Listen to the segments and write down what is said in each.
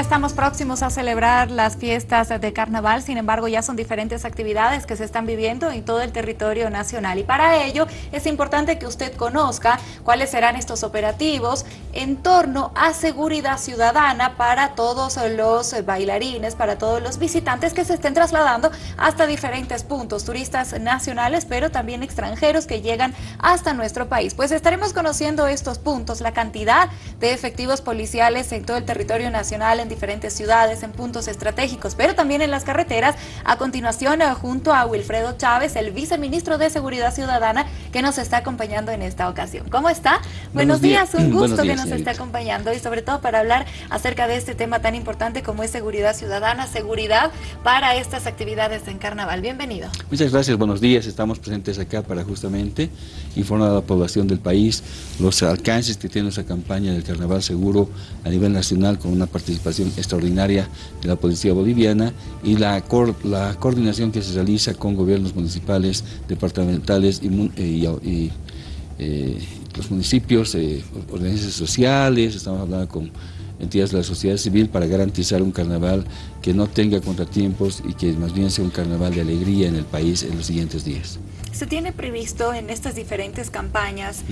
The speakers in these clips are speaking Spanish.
estamos próximos a celebrar las fiestas de carnaval, sin embargo ya son diferentes actividades que se están viviendo en todo el territorio nacional y para ello es importante que usted conozca cuáles serán estos operativos en torno a seguridad ciudadana para todos los bailarines, para todos los visitantes que se estén trasladando hasta diferentes puntos, turistas nacionales pero también extranjeros que llegan hasta nuestro país. Pues estaremos conociendo estos puntos, la cantidad de efectivos policiales en todo el territorio nacional en diferentes ciudades, en puntos estratégicos, pero también en las carreteras. A continuación, eh, junto a Wilfredo Chávez, el viceministro de Seguridad Ciudadana, que nos está acompañando en esta ocasión. ¿Cómo está? Buenos, días, un gusto que nos esté acompañando y sobre todo para hablar acerca de este tema tan importante como es seguridad ciudadana, seguridad para estas actividades en Carnaval. Bienvenido. Muchas gracias, buenos días. Estamos presentes acá para justamente informar a la población del país los alcances que tiene esa campaña del Carnaval Seguro a nivel nacional con una participación extraordinaria de la Policía Boliviana y la, la coordinación que se realiza con gobiernos municipales, departamentales y, eh, eh, los municipios, eh, organizaciones sociales, estamos hablando con entidades de la sociedad civil para garantizar un carnaval que no tenga contratiempos y que más bien sea un carnaval de alegría en el país en los siguientes días. Se tiene previsto en estas diferentes campañas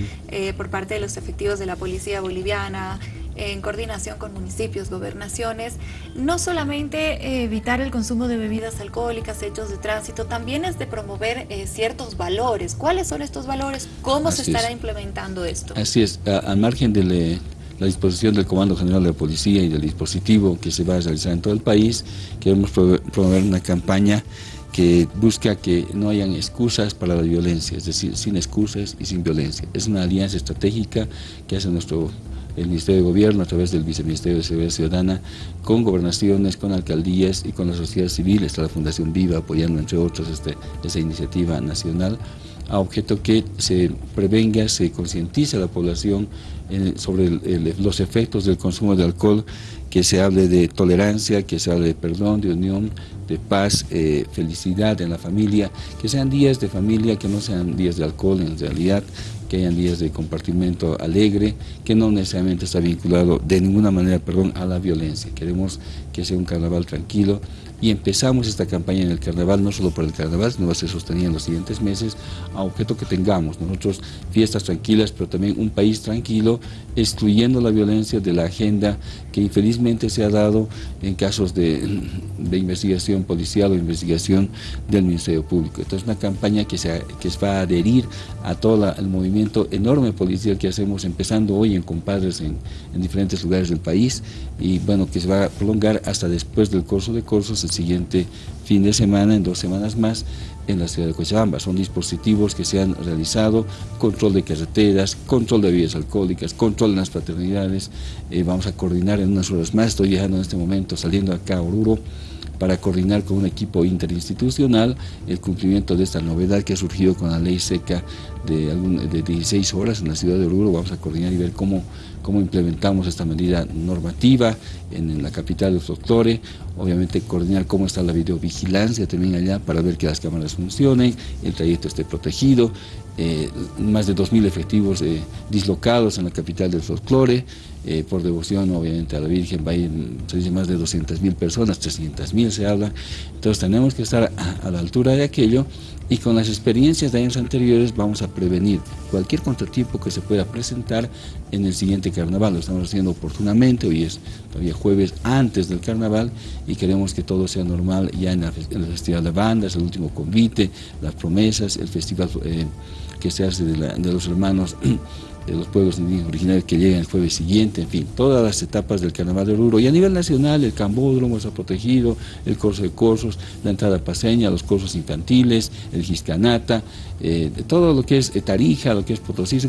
por parte de los efectivos de la Policía Boliviana, en coordinación con municipios, gobernaciones, no solamente evitar el consumo de bebidas alcohólicas, hechos de tránsito, también es de promover eh, ciertos valores. ¿Cuáles son estos valores? ¿Cómo se estará implementando esto? Así es, al margen de la disposición del Comando General de la Policía y del dispositivo que se va a realizar en todo el país, queremos promover una campaña que busca que no hayan excusas para la violencia, es decir, sin excusas y sin violencia. Es una alianza estratégica que hace nuestro el Ministerio de Gobierno a través del Viceministerio de Seguridad Ciudadana, con gobernaciones, con alcaldías y con la sociedad civil, está la Fundación Viva apoyando entre otros este, esa iniciativa nacional, a objeto que se prevenga, se concientice a la población eh, sobre los efectos del consumo de alcohol, que se hable de tolerancia, que se hable de perdón, de unión, de paz, eh, felicidad en la familia, que sean días de familia, que no sean días de alcohol en realidad, que hayan días de compartimiento alegre, que no necesariamente está vinculado de ninguna manera perdón, a la violencia. Queremos que sea un carnaval tranquilo, y empezamos esta campaña en el carnaval, no solo por el carnaval, sino va a ser sostenida en los siguientes meses, a objeto que tengamos nosotros fiestas tranquilas, pero también un país tranquilo, excluyendo la violencia de la agenda que infelizmente se ha dado en casos de, investigación policial o investigación del Ministerio Público. Entonces una campaña que, se, que va a adherir a todo el movimiento enorme policial que hacemos, empezando hoy en compadres en, en diferentes lugares del país, y bueno, que se va a prolongar hasta después del curso de cursos, el siguiente fin de semana, en dos semanas más, en la ciudad de Cochabamba. Son dispositivos que se han realizado, control de carreteras, control de vías alcohólicas, control en las fraternidades. Eh, vamos a coordinar en unas horas más, estoy viajando en este momento, saliendo acá a Oruro, para coordinar con un equipo interinstitucional el cumplimiento de esta novedad que ha surgido con la ley seca de, de 16 horas en la ciudad de Oruro. Vamos a coordinar y ver cómo, cómo implementamos esta medida normativa en, la capital de Doctore, obviamente coordinar cómo está la videovigilancia también allá para ver que las cámaras funcionen, el trayecto esté protegido, eh, más de 2.000 efectivos eh, dislocados en la capital del folclore, eh, por devoción obviamente a la Virgen, va se dice más de 200.000 personas, 300.000 se habla, entonces tenemos que estar a, la altura de aquello y con las experiencias de años anteriores vamos a prevenir cualquier contratiempo que se pueda presentar en el siguiente carnaval, lo estamos haciendo oportunamente, hoy es todavía jueves antes del carnaval y queremos que todo sea normal ya en, la, el Festival de Bandas, el último convite, las promesas, el festival que se hace de, los hermanos de los pueblos originarios que llegan el jueves siguiente, en fin, todas las etapas del Carnaval de Oruro. Y a nivel nacional, el Cambódromo está protegido, el corso de cursos, la entrada paseña, los cursos infantiles, el Giscanata, eh, todo lo que es Tarija, lo que es Potosí,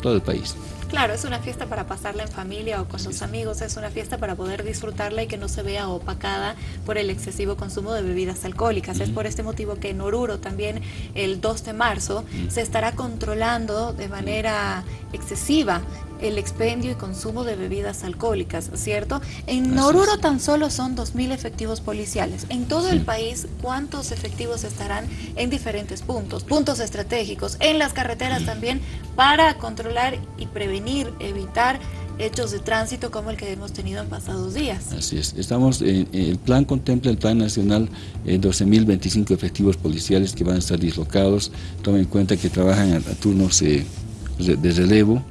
todo el país. Claro, es una fiesta para pasarla en familia o con los amigos, es una fiesta para poder disfrutarla y que no se vea opacada por el excesivo consumo de bebidas alcohólicas. Es por este motivo que en Oruro también el 2 de marzo se estará controlando de manera excesiva el expendio y consumo de bebidas alcohólicas, ¿cierto? En Oruro tan solo son 2.000 efectivos policiales. En todo el país, ¿cuántos efectivos estarán en diferentes puntos? Puntos estratégicos, en las carreteras también, para controlar y prevenir, evitar hechos de tránsito como el que hemos tenido en pasados días. Así es. Estamos, el plan contempla, el plan nacional, 12.025 efectivos policiales que van a estar dislocados. Tomen en cuenta que trabajan a, turnos de relevo,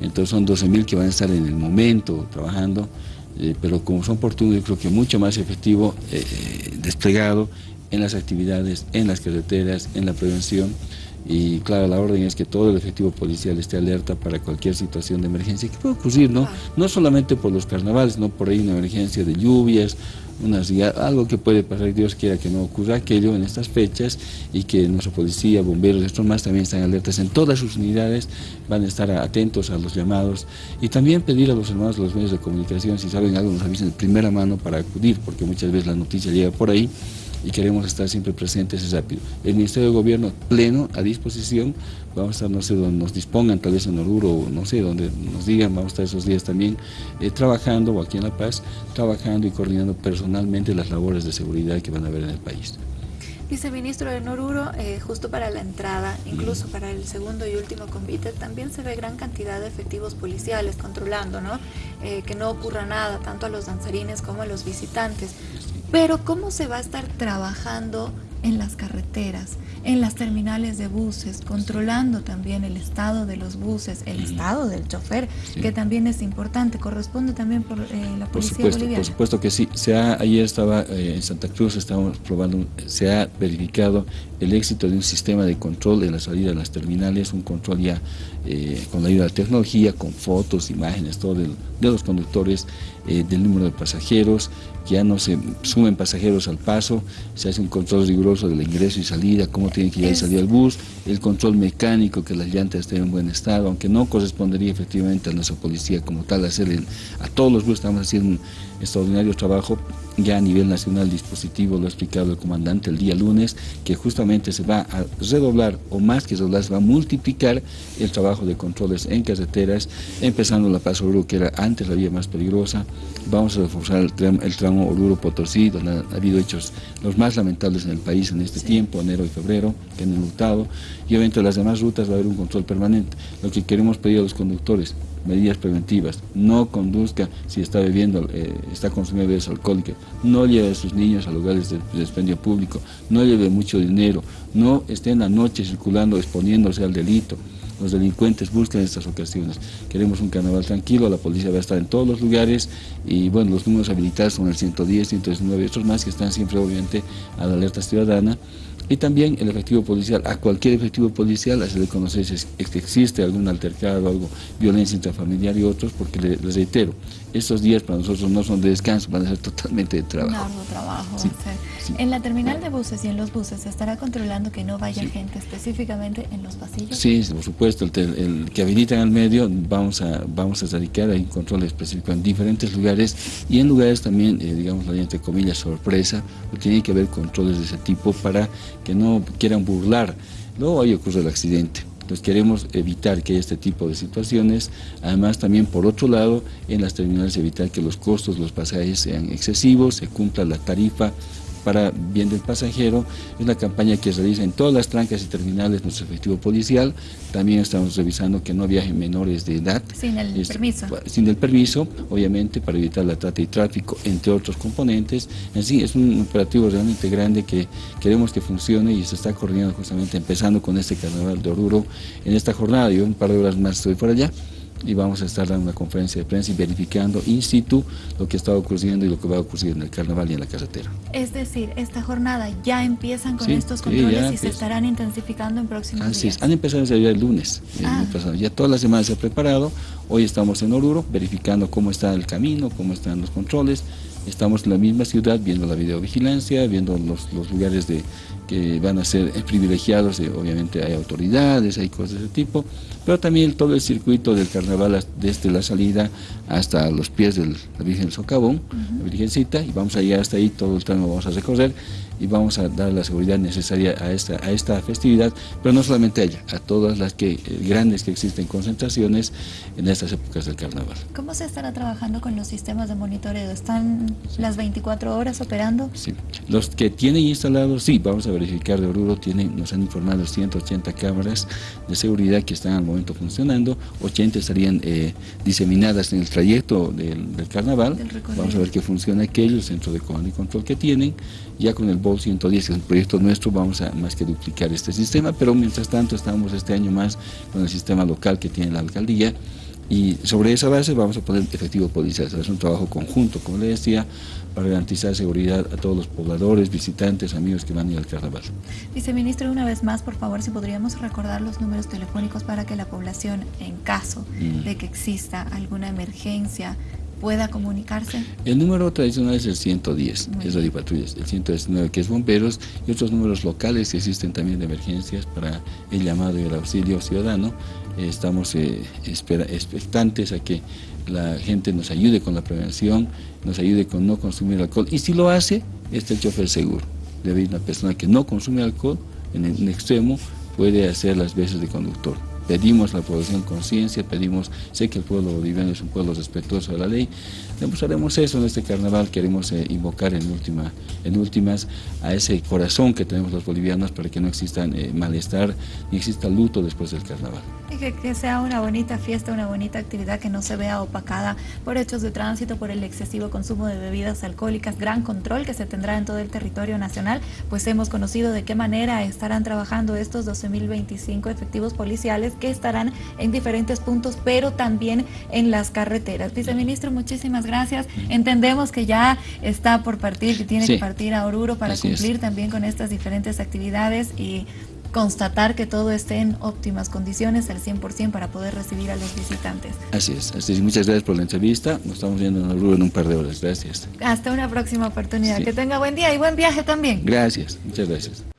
entonces son 12.000 que van a estar en el momento trabajando, eh, pero como son oportunos, yo creo que mucho más efectivo eh, desplegado en las actividades, en las carreteras, en la prevención y claro, la orden es que todo el efectivo policial esté alerta para cualquier situación de emergencia que pueda ocurrir, ¿no? No solamente por los carnavales, no por ahí una emergencia de lluvias, unas, algo que puede pasar, Dios quiera que no ocurra aquello en estas fechas y que nuestra policía, bomberos, estos más también están alertas en todas sus unidades, van a estar atentos a los llamados y también pedir a los hermanos de los medios de comunicación si saben algo nos avisen de primera mano para acudir, porque muchas veces la noticia llega por ahí y queremos estar siempre presentes y rápido. El Ministerio de Gobierno pleno, a disposición, vamos a estar, no sé, donde nos dispongan, tal vez en Oruro, no sé, donde nos digan, vamos a estar esos días también eh, trabajando, o aquí en La Paz, trabajando y coordinando personalmente las labores de seguridad que van a haber en el país. Viceministro de Oruro, eh, justo para la entrada, incluso para el segundo y último convite, también se ve gran cantidad de efectivos policiales controlando, ¿no? Eh, que no ocurra nada, tanto a los danzarines como a los visitantes. Pero ¿cómo se va a estar trabajando en las carreteras, en las terminales de buses, controlando también el estado de los buses, el estado del chofer, que también es importante, corresponde también por eh, la policía por supuesto, boliviana. Por supuesto que sí. Se ha, ayer estaba eh, en Santa Cruz, estábamos probando, se ha verificado el éxito de un sistema de control de la salida de las terminales, un control ya eh, con la ayuda de la tecnología, con fotos, imágenes, todo de los conductores, del número de pasajeros, que ya no se sumen pasajeros al paso, se hace un control riguroso del ingreso y salida, cómo tiene que ir y salir el bus, el control mecánico, que las llantas estén en buen estado, aunque no correspondería efectivamente a nuestra policía como tal hacer a todos los buses, estamos haciendo un extraordinario trabajo ya a nivel nacional dispositivo, lo ha explicado el comandante el día lunes, que justamente se va a redoblar, o más que redoblar, se va a multiplicar el trabajo de controles en carreteras, empezando la Paz Oruro, que era antes la vía más peligrosa, vamos a reforzar el, tramo, Oruro-Potosí, donde ha habido hechos los más lamentables en el país en este tiempo, enero y febrero, que han enlutado, y obviamente las demás rutas va a haber un control permanente. Lo que queremos pedir a los conductores, medidas preventivas, no conduzca si está bebiendo, eh, está consumiendo bebidas alcohólicas, no lleve a sus niños a lugares de, expendio público, no lleve mucho dinero, no esté en la noche circulando exponiéndose al delito. Los delincuentes buscan estas ocasiones. Queremos un carnaval tranquilo, la policía va a estar en todos los lugares y bueno, los números habilitados son el 110, 119 y otros más que están siempre obviamente a la alerta ciudadana y también el efectivo policial, a cualquier efectivo policial hacerle conocer si existe algún altercado, algo, violencia intrafamiliar y otros, porque les reitero, estos días para nosotros no son de descanso, van a ser totalmente de trabajo. trabajo. En la terminal de buses y en los buses se estará controlando que no vaya gente específicamente en los pasillos. Sí, por supuesto, el, que habilitan al medio vamos a vamos a dedicar a un control específico en diferentes lugares y en lugares también, eh, digamos, entre comillas, sorpresa, tiene que haber controles de ese tipo para que no quieran burlar. Luego ahí ocurre el accidente. Entonces queremos evitar que haya este tipo de situaciones, además también por otro lado en las terminales evitar que los costos los pasajes sean excesivos, se cumpla la tarifa para bien del pasajero. Es una campaña que se realiza en todas las trancas y terminales nuestro efectivo policial. También estamos revisando que no viajen menores de edad. Sin el permiso. Sin el permiso, obviamente, para evitar la trata y tráfico, entre otros componentes. En sí, es un operativo realmente grande que queremos que funcione y se está coordinando justamente empezando con este carnaval de Oruro en esta jornada. Yo un par de horas más estoy por allá y vamos a estar dando una conferencia de prensa y verificando in situ lo que está ocurriendo y lo que va a ocurrir en el carnaval y en la carretera. Es decir, esta jornada ya empiezan con estos controles y se estarán intensificando en próximos Así días. Es. Han empezado desde el lunes, ah. ya toda la semana se ha preparado, hoy estamos en Oruro verificando cómo está el camino, cómo están los controles, estamos en la misma ciudad viendo la videovigilancia, viendo los, los lugares de, que van a ser privilegiados, obviamente hay autoridades, hay cosas de ese tipo, pero también todo el circuito del carnaval desde la salida hasta los pies de la Virgen del Socavón, la Virgencita, y vamos a llegar hasta ahí, todo el tramo vamos a recorrer, y vamos a dar la seguridad necesaria a esta, a esta festividad, pero no solamente a ella, a todas las que, eh, grandes que existen concentraciones en estas épocas del carnaval. ¿Cómo se estará trabajando con los sistemas de monitoreo? ¿Están las 24 horas operando? Sí, los que tienen instalados, sí, vamos a verificar de Oruro, tienen, nos han informado 180 cámaras de seguridad que están al momento funcionando, 80 estarían eh, diseminadas en el trayecto del, carnaval, vamos a ver que funciona aquello, el centro de comando y control que tienen, ya con el BOL 110, que es un proyecto nuestro, vamos a más que duplicar este sistema, pero mientras tanto estamos este año más con el sistema local que tiene la alcaldía, y sobre esa base vamos a poner efectivo policial. Es un trabajo conjunto, como le decía, para garantizar seguridad a todos los pobladores, visitantes, amigos que van a ir al carnaval. Viceministro, una vez más, por favor, si podríamos recordar los números telefónicos para que la población, en caso mm. de que exista alguna emergencia, pueda comunicarse? El número tradicional es el 110, que es de patrullas, el 119 que es bomberos y otros números locales que existen también de emergencias para el llamado y el auxilio ciudadano. estamos eh, expectantes a que la gente nos ayude con la prevención, nos ayude con no consumir alcohol y si lo hace, está el chofer seguro. Debe ir una persona que no consume alcohol en el extremo puede hacer las veces de conductor pedimos a la población conciencia, pedimos, sé que el pueblo boliviano es un pueblo respetuoso de la ley, demostraremos eso en este carnaval, queremos eh, invocar en, última, en últimas a ese corazón que tenemos los bolivianos para que no exista eh, malestar ni exista luto después del carnaval. Y que, que, sea una bonita fiesta, una bonita actividad que no se vea opacada por hechos de tránsito, por el excesivo consumo de bebidas alcohólicas, gran control que se tendrá en todo el territorio nacional, pues hemos conocido de qué manera estarán trabajando estos 12.025 efectivos policiales que estarán en diferentes puntos, pero también en las carreteras. Viceministro, muchísimas gracias. Entendemos que ya está por partir, que tiene que partir a Oruro para cumplir también con estas diferentes actividades y constatar que todo esté en óptimas condiciones al 100% para poder recibir a los visitantes. Así es, así es. Muchas gracias por la entrevista. Nos estamos viendo en Oruro en un par de horas. Gracias. Hasta una próxima oportunidad. Que tenga buen día y buen viaje también. Gracias, muchas gracias.